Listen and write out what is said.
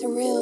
surreal.